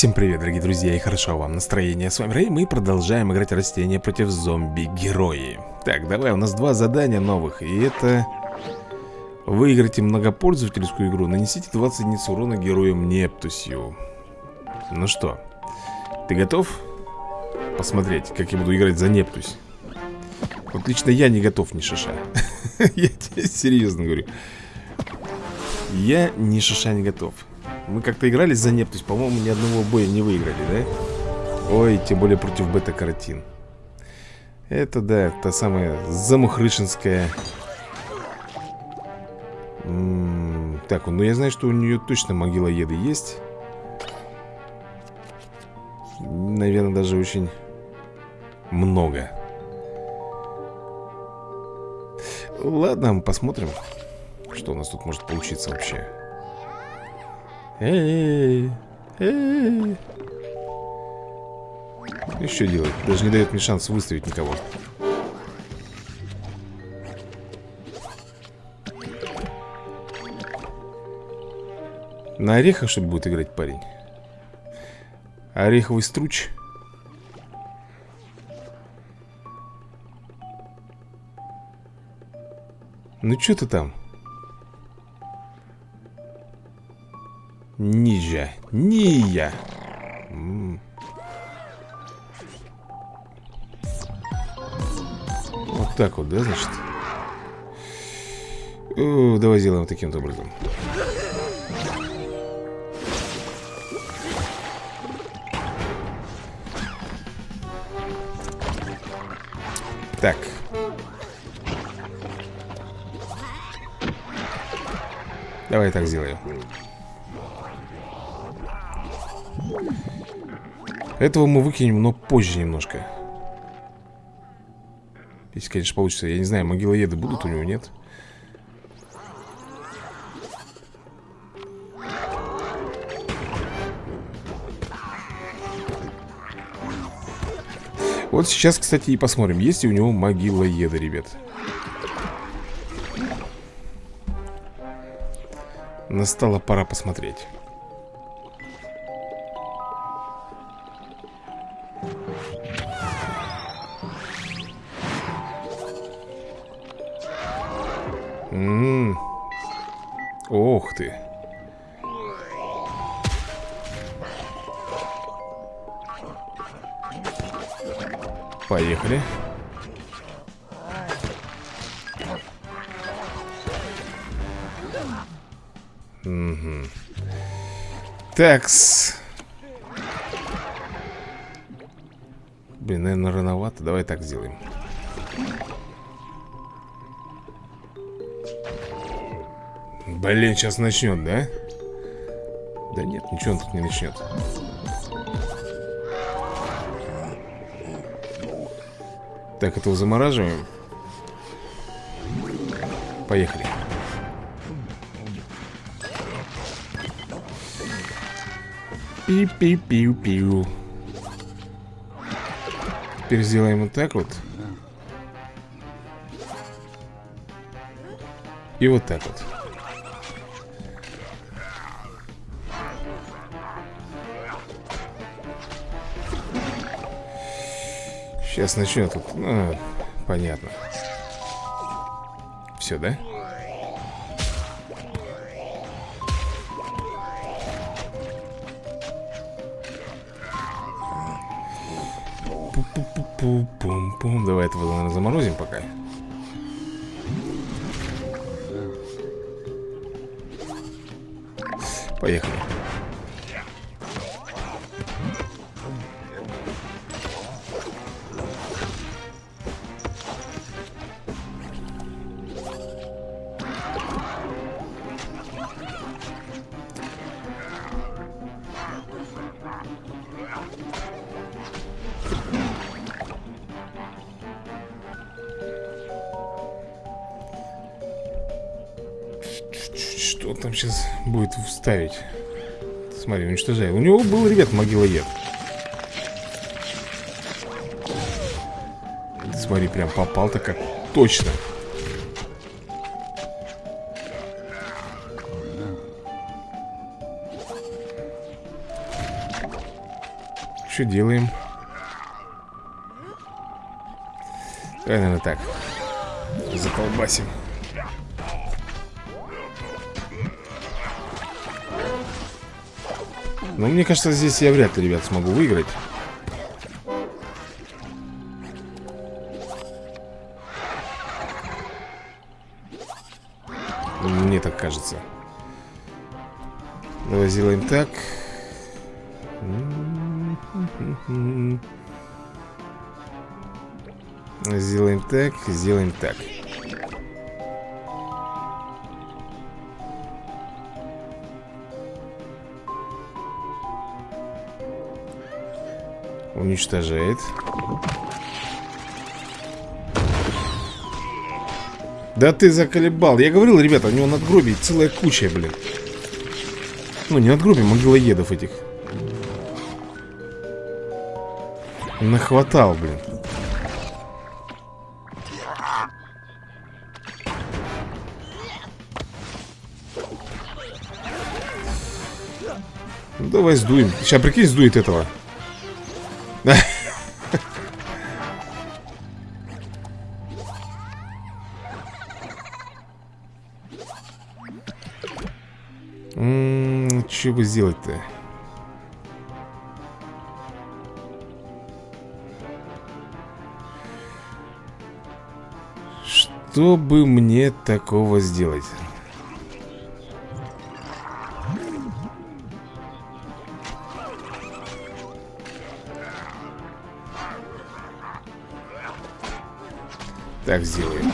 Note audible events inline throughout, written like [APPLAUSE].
Всем привет, дорогие друзья, и хорошо вам настроение. С вами Рэй, мы продолжаем играть растения против зомби-герои. Так, давай, у нас два задания новых, и это... Выиграйте многопользовательскую игру, нанесите 20 единиц урона герою Нептусью. Ну что, ты готов посмотреть, как я буду играть за Нептусь? Вот лично я не готов ни шиша. [LAUGHS] Я тебе серьезно говорю. Я ни шиша не готов. Мы как-то играли за Нептусь, по-моему, ни одного боя не выиграли, да? Ой, тем более против бета-каротин. Это, да, та самая замухрышинская... М -м так, ну я знаю, что у нее точно могилоеды есть. Наверное, даже очень много. Ладно, посмотрим, что у нас тут может получиться вообще. Эй, эй. Что делать? Даже не дает мне шанс выставить никого. На орехах, что ли, будет играть парень? Ореховый струч. Ну что ты там? Нижа. Ния. Вот так вот, да, значит? Давай сделаем таким образом. Так. Давай так сделаю. Этого мы выкинем, но позже немножко. Если, конечно, получится. Я не знаю, могилоеды будут у него, нет? Вот сейчас, кстати, и посмотрим Есть ли у него могилоеды, ребят. Настала пора посмотреть М -м -м. Ох ты. Поехали. Угу. Такс. Блин, наверное, рановато. Давай так сделаем. Блин, сейчас начнет, да? Да нет, ничего он тут не начнет. Так, этого замораживаем. Поехали. Пи-пи-пиу-пиу. Теперь сделаем вот так вот. И вот так вот. Сейчас начнет тут. Ну, понятно. Все, да? Пум-пум-пум. Давай этого, наверное, заморозим пока. Поехали. Будет вставить? Смотри, уничтожай. У него был, ребят, могилоед. Смотри, прям попал-то как точно. что делаем? Давай, наверное, так Заколбасим Ну, мне кажется, здесь я вряд ли, ребят, смогу выиграть. Мне так кажется. Давай сделаем так. Сделаем так, сделаем так Уничтожает. Да ты заколебал. Я говорил, ребята, у него надгробий целая куча, блин. Ну, не надгробий, могилоедов этих. Нахватал, блин. Давай сдуем. Сейчас, прикинь, сдует этого Что бы сделать-то? Что бы мне такого сделать? Так сделаем.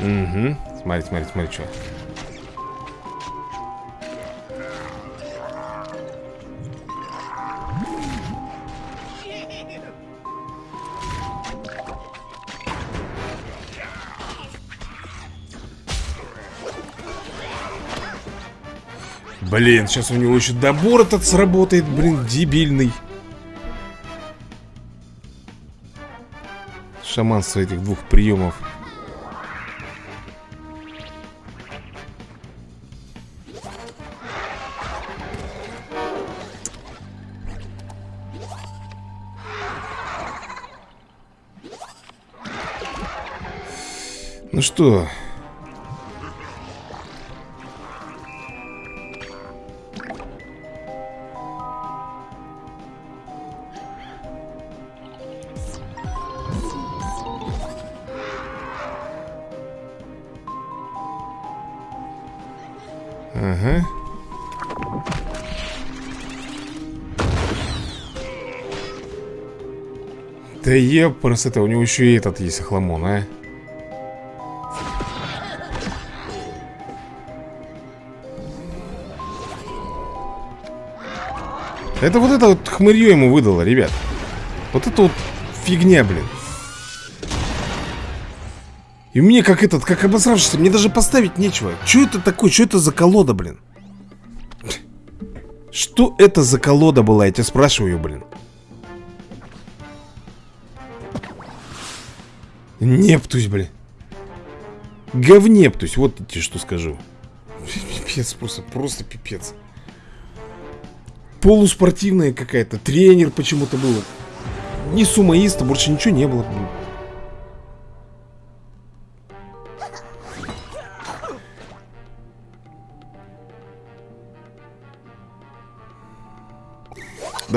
Угу. Смотри, смотри, смотри, что. Блин, сейчас у него еще добор этот сработает, блин, дебильный. Шаманство этих двух приемов. Ну что? Ага. Да епрс, это у него еще и этот есть охламон, а? Это вот это вот хмырье ему выдало, ребят Вот это вот фигня, блин И мне как этот, как обосравшийся Мне даже поставить нечего. Что это такое, что это за колода, блин? Что это за колода была, я тебя спрашиваю, блин. Нептусь, блин. Говнептусь, вот тебе что скажу. Пипец, просто, просто пипец. Полуспортивная какая-то. Тренер почему-то был. Не сумоиста, больше ничего не было. Да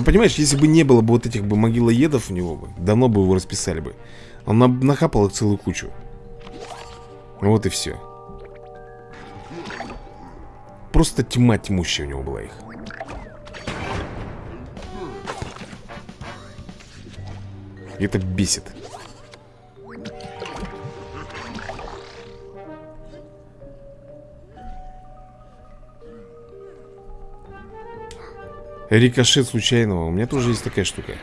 понимаешь, если бы не было бы вот этих бы могилоедов у него бы, давно бы его расписали бы. Он нахапал их целую кучу. Вот и все. Просто тьма тьмущая у него была их. это бесит. Рикошет случайного. У меня тоже есть такая штука.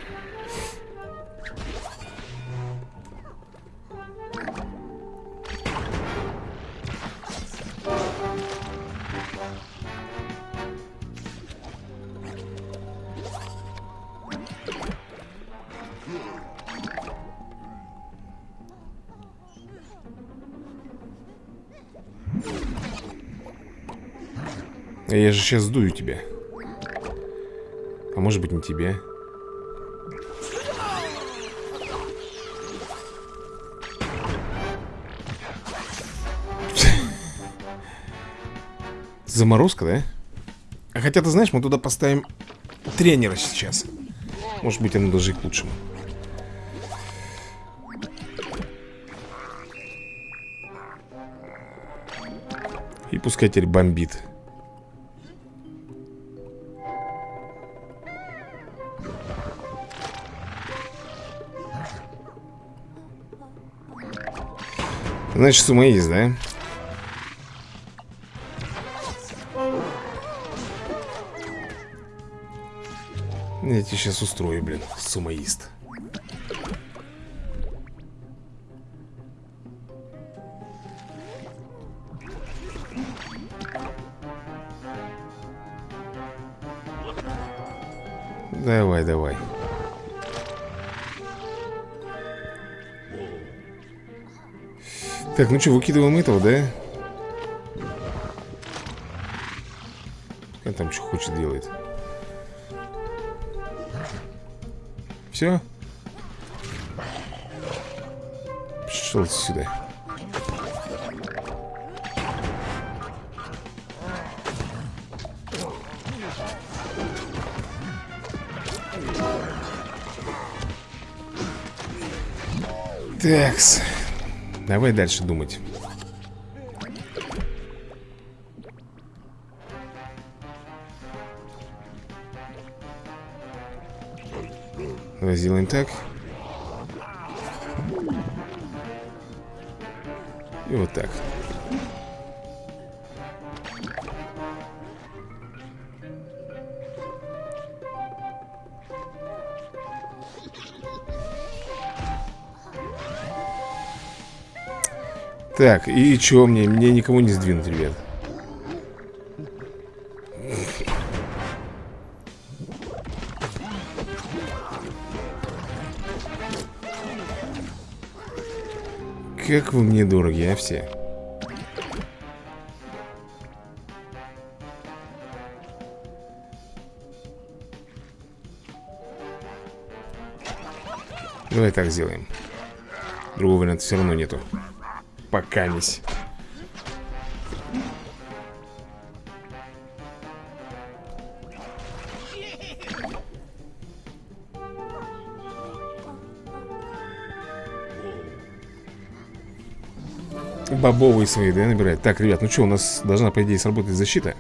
Я же сейчас сдую тебя. Может быть не тебя. Заморозка, да? А хотя, ты знаешь, мы туда поставим тренера сейчас. Может быть, оно даже и к лучшему. И пускай теперь бомбит. Значит, с есть, да? Я тебе сейчас устрою, блин, сумоист. Так, ну что, выкидываем этого, да? Он там что хочет делает. Все? Пошел сюда. Такс. Давай дальше думать. Давай сделаем так. И вот так. Так, и чё мне? Мне никому не сдвинуть, ребят. Как вы мне дороги, а все? Давай так сделаем. Другого варианта все равно нету. Пока мись. Бобовые свои, да, набирать Так, ребят, ну что, у нас должна, по идее, сработать защита.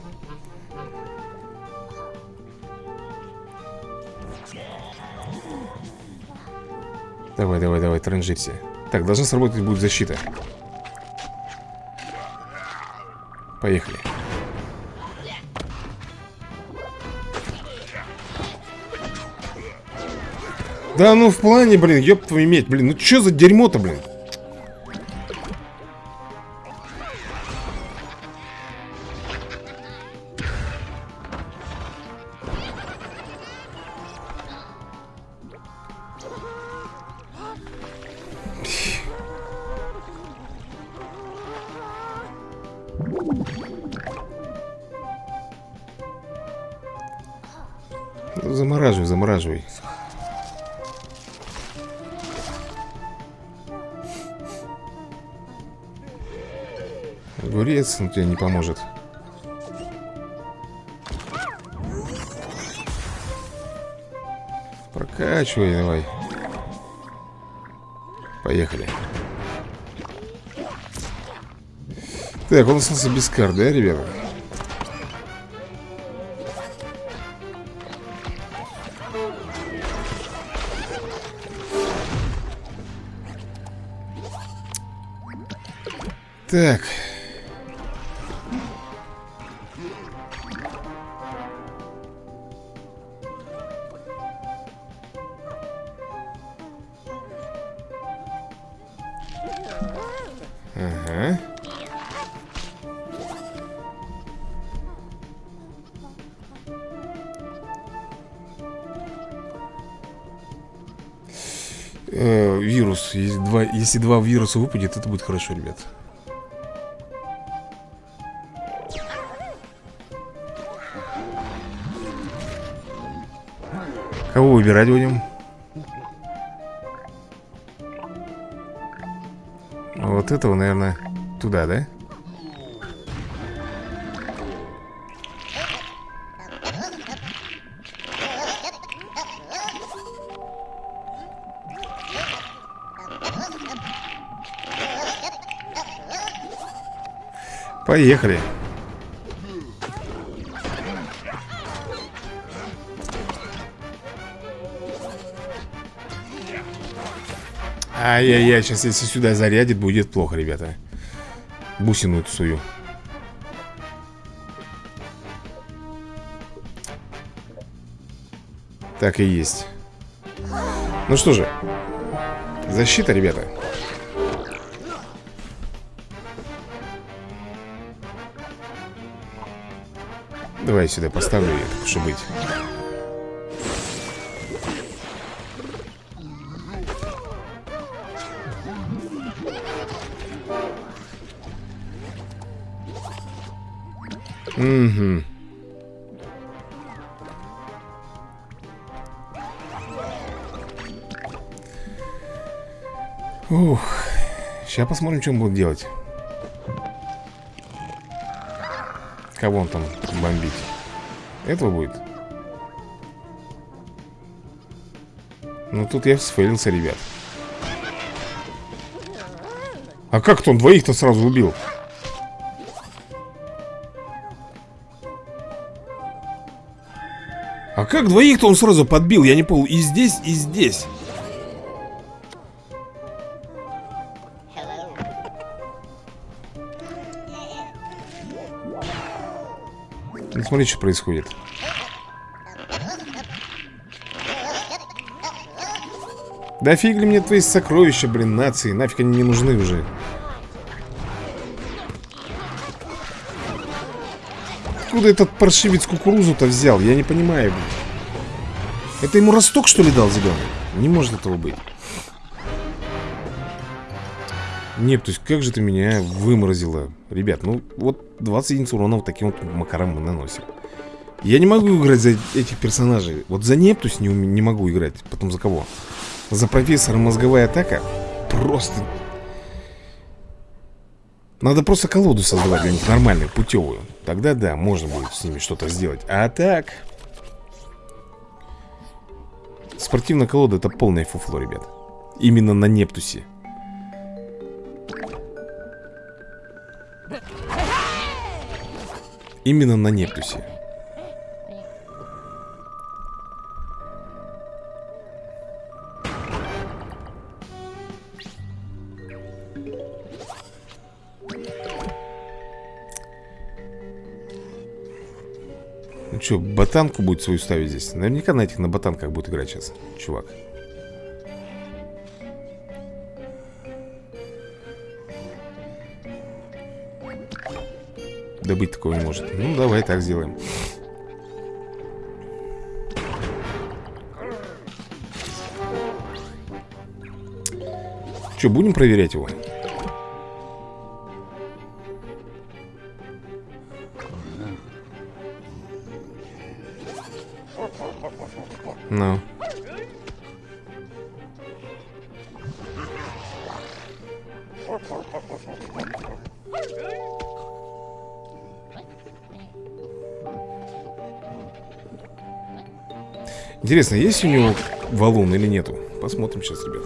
Давай, давай, давай, транжирься. Так, должна сработать будет защита Поехали. Да ну в плане, блин, ёб твою медь, блин Ну что за дерьмо-то, блин Он тебе не поможет. Прокачивай давай. Поехали. Так, он остался без карт, да, ребята? Так. Если два вируса выпадет, это будет хорошо, ребят Кого выбирать будем? Вот этого, наверное, туда, да? Поехали. Ай-яй-яй, сейчас если сюда зарядит, будет плохо, ребята. Бусину эту свою. Так и есть. Ну что же Защита, ребята Давай я сюда поставлю ее, так и быть Угу. Ух. Сейчас посмотрим, что он будет делать. Кого он там бомбить? Этого будет? Ну тут я сфейлился, ребят. А как-то он двоих-то сразу убил? А как двоих-то он сразу подбил? Я не понял. И здесь, и здесь. Ну, смотри, что происходит. Да фиг ли мне твои сокровища, блин, нации Нафиг они не нужны уже Откуда этот паршивец кукурузу-то взял? Я не понимаю, блин. Это ему росток, что ли, дал зеленый? Не может этого быть. Нет, то есть как же ты меня выморозила? Ребят, ну вот 20 единиц урона вот таким вот макаром мы наносим. Я не могу играть за этих персонажей. Вот за Нептус не, не могу играть. Потом за кого? За профессора мозговая атака Просто. Надо просто колоду создавать для них нормальную, путевую. Тогда да, можно будет с ними что-то сделать. А так... Спортивная колода это полное фуфло, ребят. Именно на Нептусе Именно на Нептусе Ну что, ботанку будет свою ставить здесь? Наверняка на этих на ботанках будет играть сейчас, чувак. Да быть такого не может. Ну, давай так сделаем. Что, будем проверять его? Ну. Интересно, есть у него валун или нету? Посмотрим сейчас, ребят.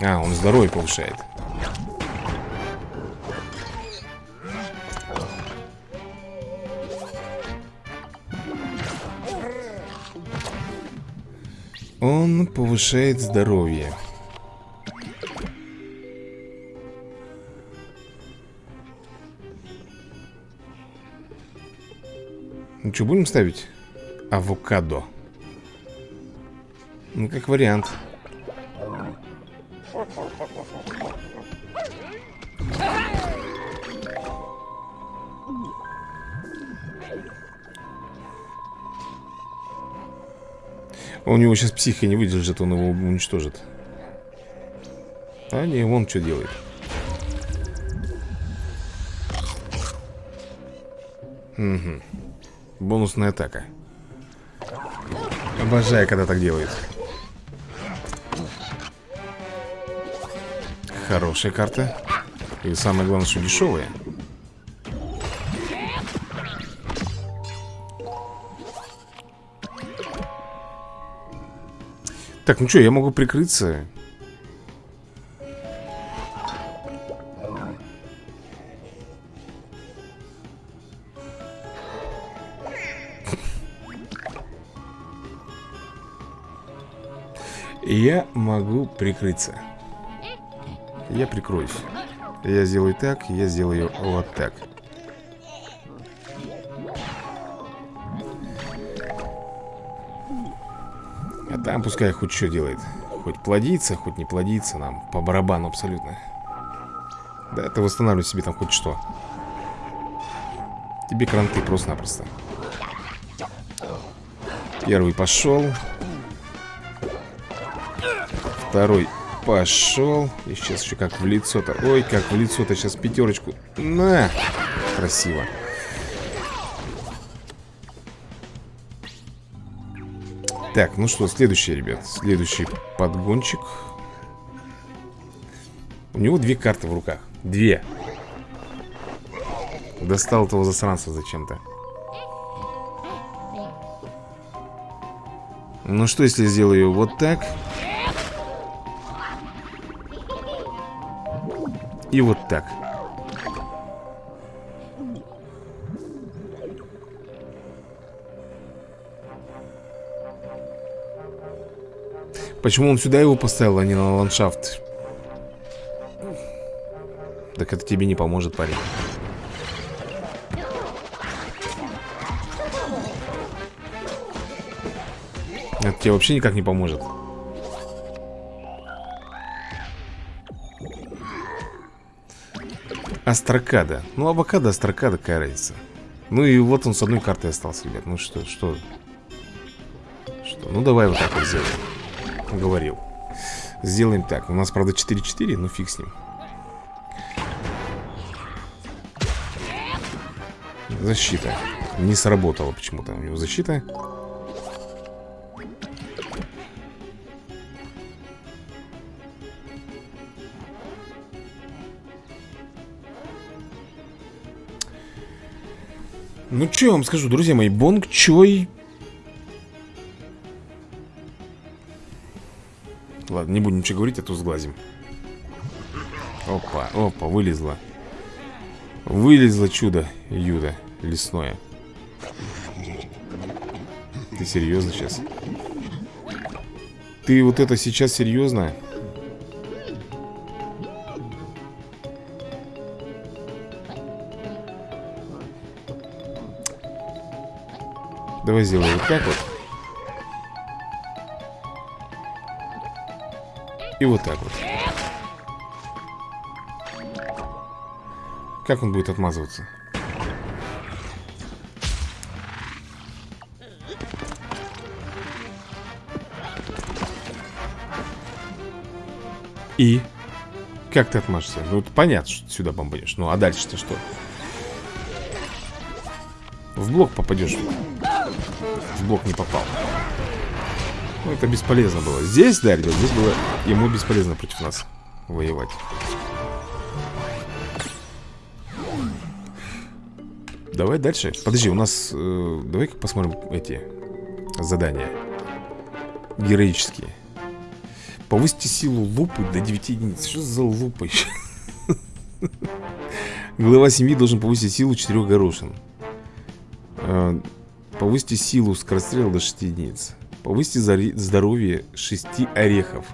А, он здоровье повышает Он повышает здоровье Ну что, будем ставить? Авокадо Ну, как вариант У него сейчас психика не выдержит, он его уничтожит. А не, вон что делает Угу Бонусная атака. Обожаю, когда так делает Хорошая карта. И самое главное, что дешевая. Так, ну что, я могу прикрыться могу прикрыться. Я прикроюсь. Я сделаю так, я сделаю вот так. А там пускай хоть что делает. Хоть плодится, хоть не плодится Нам по барабану абсолютно. Да, это восстанавливать себе там хоть что. Тебе кранты просто-напросто. Первый пошел Второй пошел. И сейчас еще как в лицо-то. Ой, как в лицо-то. Сейчас пятерочку На! Красиво. Так, ну что, следующий, ребят. Следующий подгончик. У него две карты в руках. Две. Достал этого засранца зачем-то. Ну что, если сделаю вот так И вот так. Почему он сюда его поставил, а не на ландшафт? Так это тебе не поможет, парень. Это тебе вообще никак не поможет Астракада Ну, авокадо, астракада, какая разница? Ну и вот он с одной картой остался, ребят Ну что, что? Что, ну давай вот так вот сделаем. Говорил. Сделаем так, у нас, правда, 4-4, но фиг с ним. Защита. Не сработала почему-то у него защита Ну, что я вам скажу, друзья мои, Бонг Чой... Ладно, не будем ничего говорить, а то сглазим. Опа, опа, вылезла. Вылезло чудо, Юда, лесное. Ты серьезно сейчас? Ты вот это сейчас серьезно? Давай сделаем вот так вот. И вот так вот. Как он будет отмазываться? И? Как ты отмажешься? Ну, понятно, что сюда бомбанешь. Ну, а дальше-то что? В блок попадешь блок не попал. Ну, это бесполезно было. Здесь, да, ребят, здесь было ему бесполезно против нас воевать. Давай дальше. Подожди, у нас... Э, Давай-ка посмотрим эти задания. Героические. Повысьте силу лупы до 9 единиц. Что за лупа еще? [LAUGHS] Глава семьи должен повысить силу 4 горошин. Э, Повысьте силу скорострела до 6 единиц. Повысьте здоровье 6 орехов.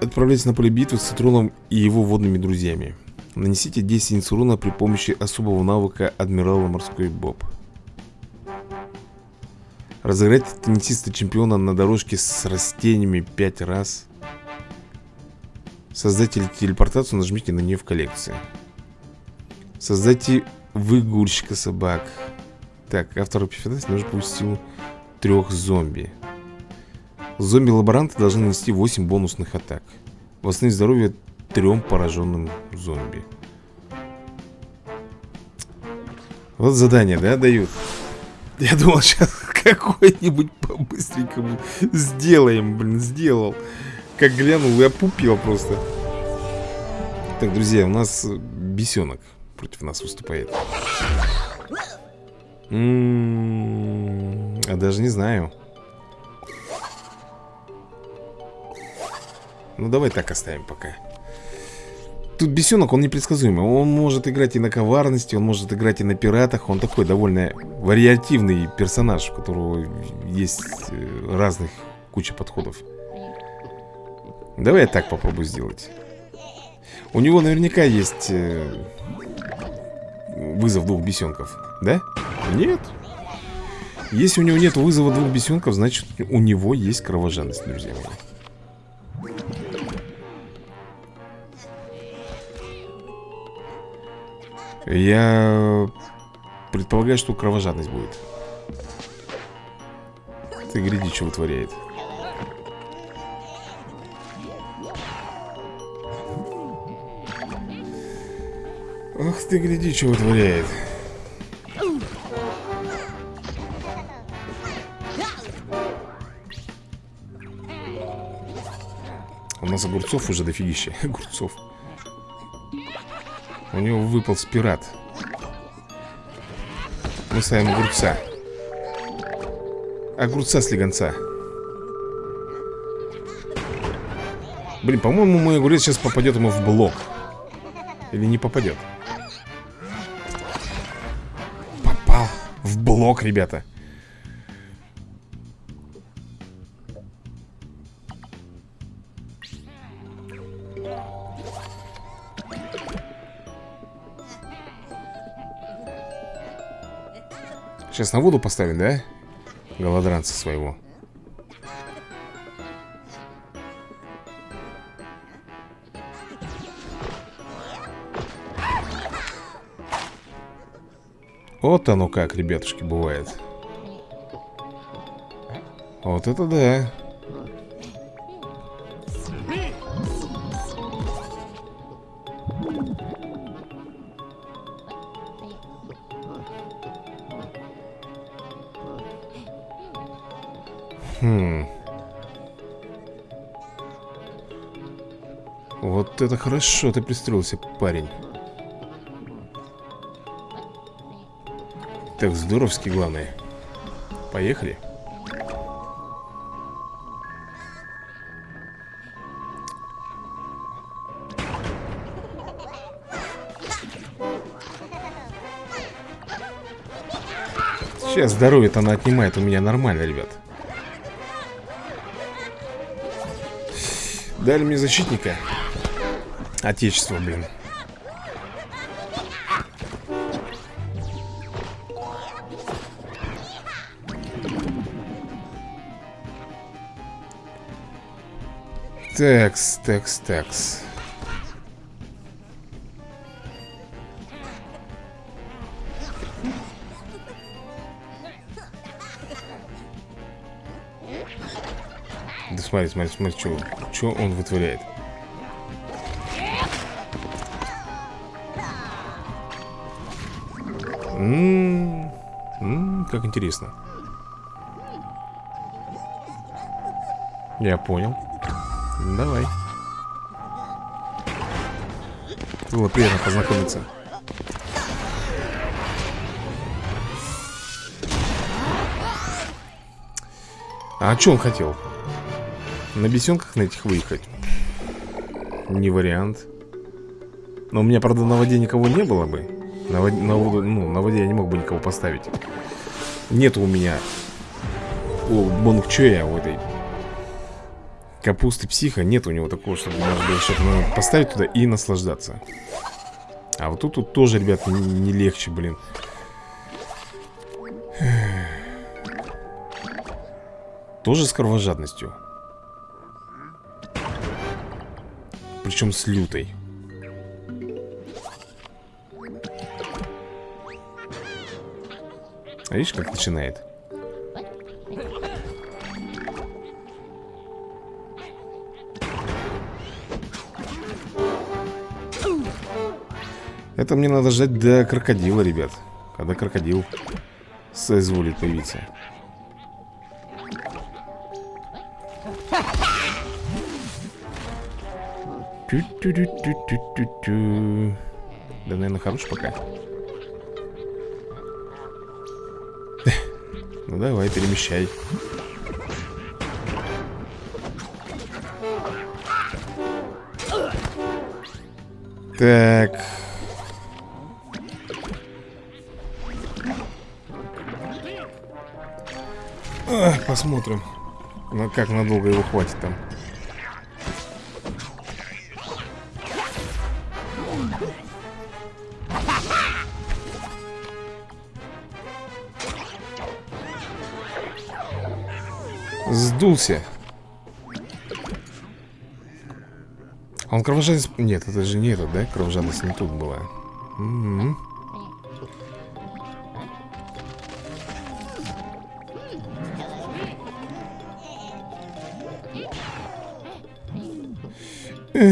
Отправляйтесь на поле битвы с Цитроном и его водными друзьями. Нанесите 10 единиц урона при помощи особого навыка Адмирала Морской Боб Разыграйте теннисиста чемпиона на дорожке с растениями 5 раз. Создайте телепортацию, нажмите на нее в коллекции Создайте выгульщика собак. Так, автор эпифанации нужно пустил трех зомби. Зомби-лаборанты должны нанести 8 бонусных атак. Восстановить здоровье трем пораженным зомби. Вот задание, да, дают? Я думал, сейчас [LAUGHS] какой-нибудь по-быстренькому сделаем, блин, сделал. Как глянул и опупил просто. Так, друзья, у нас бесенок против нас выступает. А даже не знаю. Ну давай так оставим пока. Тут бесенок, он непредсказуемый. Он может играть и на коварности Он может играть и на пиратах. Он такой довольно вариативный персонаж У которого есть э, разных куча подходов. Давай я так попробую сделать. У него наверняка есть э, Вызов двух бесенков. Да? Нет. Если у него нет вызова двух бесенков Значит у него есть кровожадность, друзья мои. Я предполагаю, что кровожадность будет. Ты гляди, что вытворяет Ах ты, гляди, что вытворяет. У нас огурцов уже дофигища. [LAUGHS] Огурцов. У него выпал спират. Мы ставим огурца. Огурца слегонца Блин, по-моему, мой огурец сейчас попадет ему в блок. Или не попадет в блок, ребята Сейчас на воду поставим, да? Голодранца своего Вот оно как, ребятушки, бывает Вот это да Хм. Вот это хорошо ты пристроился, парень. Так, здоровски, главное. Поехали. Сейчас здоровье-то она отнимает у меня нормально, ребят. Дали мне защитника. Отечество, блин. Текс, текс, текс. Да смотри, смотри, смотри, что, что он вытворяет. М -м -м, как интересно. Я понял. Давай. Было приятно познакомиться. А что он хотел? На бесенках на этих выехать? Не вариант. Но у меня, правда, на воде никого не было бы. На, воде, на, воду, ну, на воде я не мог бы никого поставить. Нет у меня у Бонгчоя, у этой капусты психа, нет у него такого, чтобы можно было что-то поставить туда и наслаждаться. А вот тут, тут тоже, ребят, не, не легче, блин. Тоже с кровожадностью. Причем с лютой. А видишь, как начинает? Это мне надо ждать до крокодила, ребят Когда крокодил соизволит появиться Тю-тю-тю-тю-тю-тю. Да, наверное, хорош пока. [LAUGHS] Ну давай, перемещай. Так. Посмотрим. Ну как надолго его хватит там. Сдулся. Он кровожадность... Нет, это же не этот, да? Кровожадность не тут была. М Так,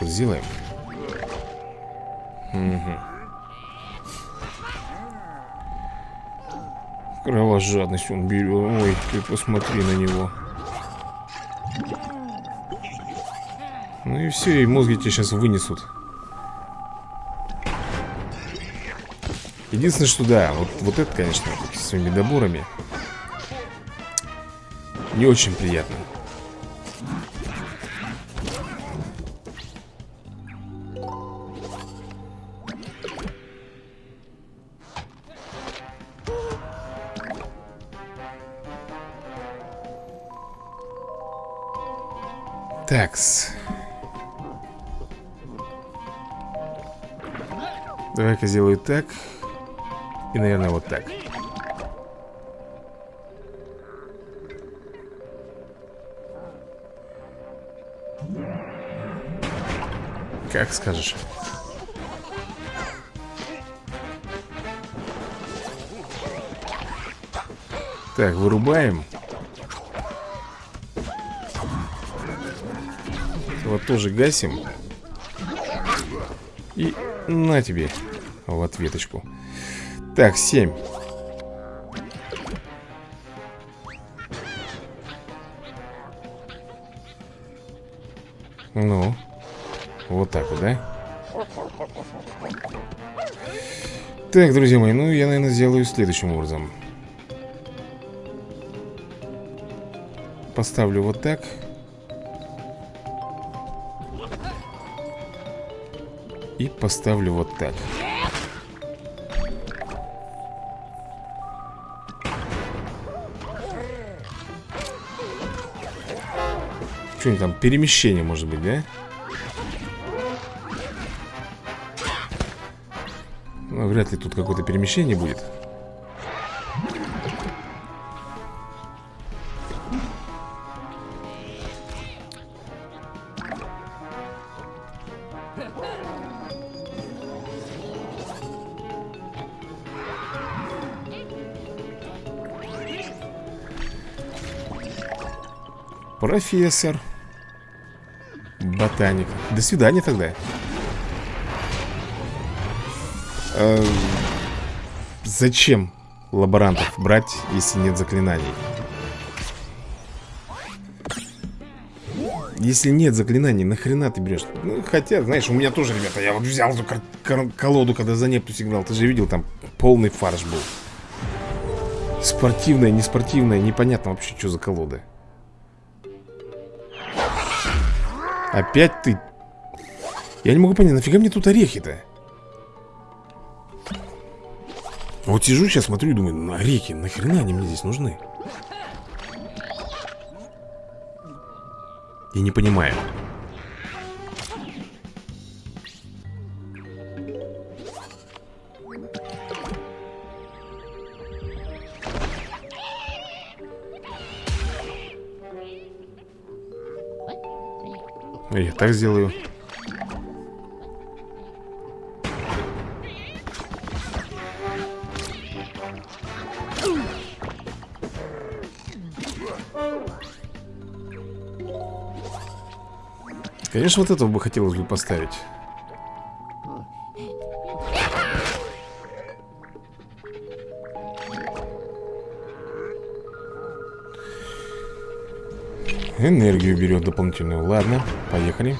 вот сделаем. Угу. Кровожадность он берет. Ой, ты посмотри на него. И все, и мозги тебе сейчас вынесут. Единственное, что да, вот, вот это, конечно, с своими доборами не очень приятно. Давай-ка сделаю так. И, наверное, вот так. Как скажешь. Так, вырубаем. Вот тоже гасим. И на тебе в ответочку. Так, 7. Ну, вот так вот, да? Так, друзья мои, ну я, наверное, сделаю следующим образом. Поставлю вот так. И поставлю вот так. Что-нибудь там, перемещение может быть, да? Ну, вряд ли тут какое-то перемещение будет. Профессор. Ботаник. До свидания тогда. Э, зачем лаборантов брать, если нет заклинаний? Если нет заклинаний, нахрена ты берешь? Ну, хотя, знаешь, у меня тоже, ребята, я вот взял эту колоду, когда за непту сигнал. Ты же видел, там полный фарш был. Спортивная, неспортивная, непонятно вообще, что за колода. Опять ты Я не могу понять, нафига мне тут орехи-то? Вот сижу сейчас, смотрю и думаю, на орехи, нахрена они мне здесь нужны? Я не понимаю Я так сделаю. Конечно, вот этого бы хотелось бы поставить. Энергию берет дополнительную Ладно, поехали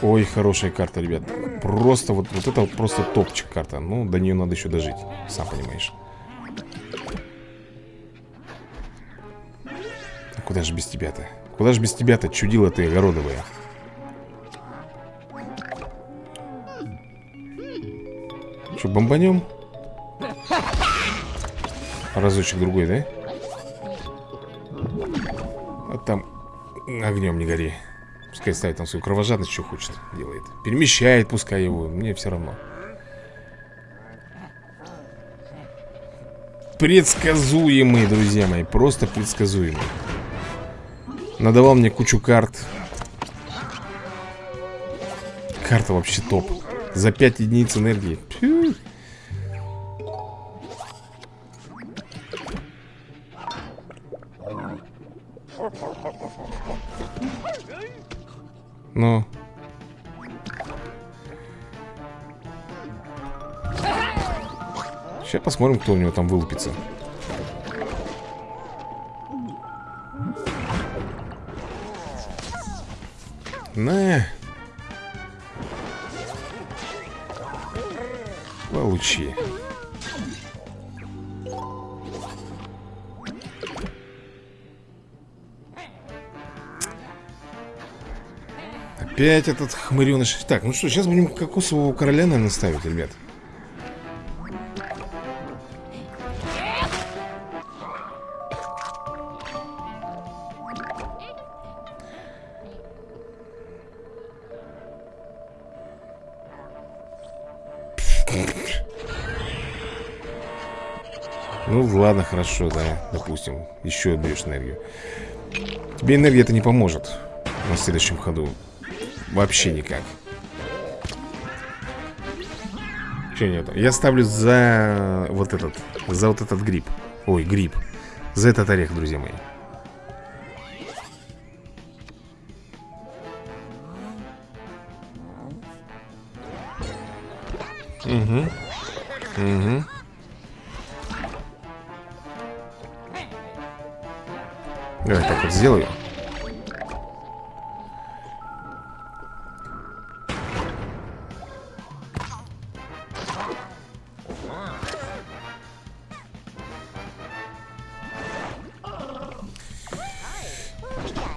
Ой, хорошая карта, ребят Просто вот, вот это вот просто топчик карта Ну, до нее надо еще дожить Сам понимаешь а Куда же без тебя-то? Куда же без тебя-то, чудила ты огородовая Что, бомбанем? Разочек другой, да? Огнем не гори. Пускай ставит там свою кровожадность, что хочет делает. Перемещает пускай его, мне все равно. Предсказуемый, друзья мои Просто предсказуемый. Надавал мне кучу карт. Карта вообще топ. За 5 единиц энергии. Фью. Посмотрим, кто у него там вылупится. На. Получи. Опять этот хмыреныш Так, ну что, сейчас будем кокосового короля, наверное, ставить, ребят ладно, хорошо, да, допустим Еще отберешь энергию. Тебе энергия это не поможет На следующем ходу. Вообще никак. Че нет? Я ставлю за вот этот За вот этот гриб. Ой, гриб. За этот орех, друзья мои. Угу Угу Давай так вот сделаю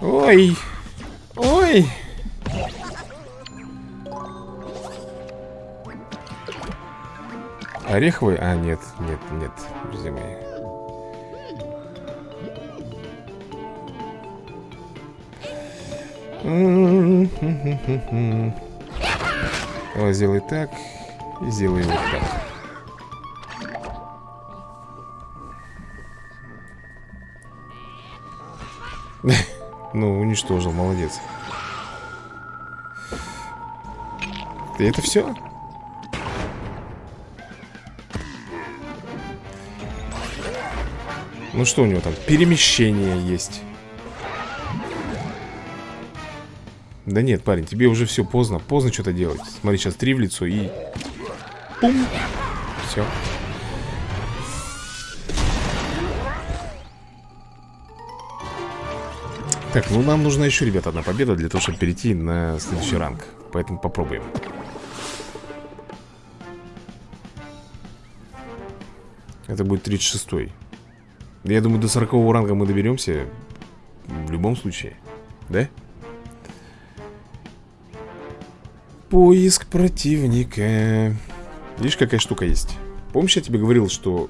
Ой. Ой. Ореховый? А, нет, нет, нет, друзья мои. Давай сделай так и сделай вот так. [LAUGHS] Ну, уничтожил, молодец И это все? Ну что у него там? Перемещение есть Да нет, парень, тебе уже все поздно. Поздно что-то делать. Смотри, сейчас три в лицо и... Пум! Все Так, ну нам нужна еще, ребята, одна победа Для того, чтобы перейти на следующий ранг. Поэтому попробуем. Это будет 36-й Я думаю, до 40 ранга мы доберемся В любом случае. Да? Поиск противника Видишь, какая штука есть Помнишь, я тебе говорил, что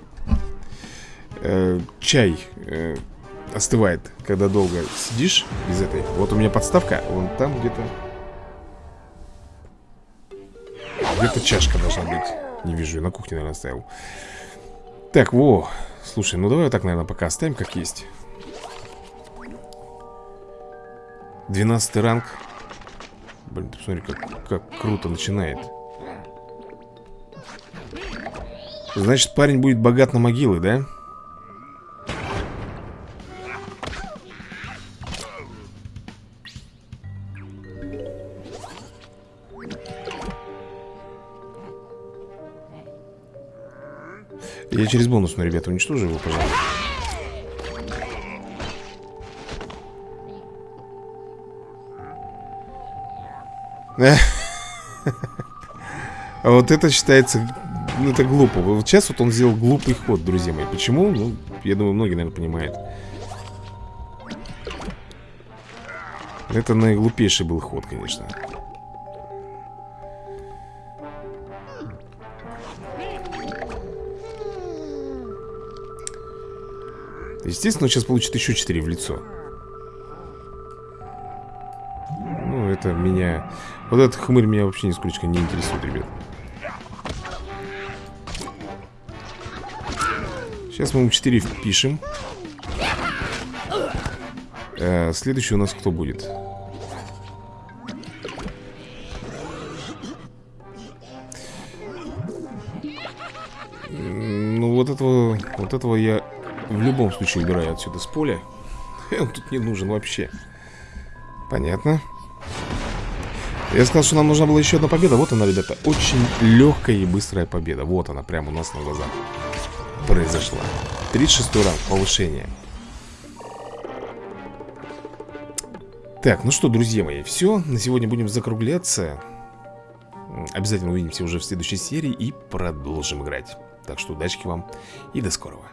э, Чай э, остывает, когда долго сидишь из этой. Вот у меня подставка, вон там где-то... Где-то чашка должна быть. Не вижу, я на кухне, наверное, оставил. Так, во. Слушай, ну давай вот так, наверное, пока оставим, как есть. 12 ранг. Блин, ты посмотри, как, как круто начинает. Значит, парень будет богат на могилы, да? Я через бонус, но ребята, уничтожу его, пожалуйста. [LAUGHS] вот это считается ну, это глупо. Вот сейчас вот он сделал глупый ход, друзья мои. Почему? Ну, я думаю, многие, наверное, понимают. Это наиглупейший был ход, конечно. Естественно, он сейчас получит еще 4 в лицо. Это меня... Вот этот хмырь меня вообще нисколько не интересует, ребят. Сейчас мы ему 4 впишем. А, следующий у нас кто будет? Ну, вот этого, вот этого я в любом случае убираю отсюда с поля. [LAUGHS] Он тут не нужен вообще. Понятно. Я сказал, что нам нужна была еще одна победа. Вот она, ребята. Очень легкая и быстрая победа. Вот она, прямо у нас на глазах произошла. 36 ранг, повышение. Так, ну что, друзья мои, все. На сегодня будем закругляться. Обязательно увидимся уже в следующей серии и продолжим играть. Так что удачи вам и до скорого.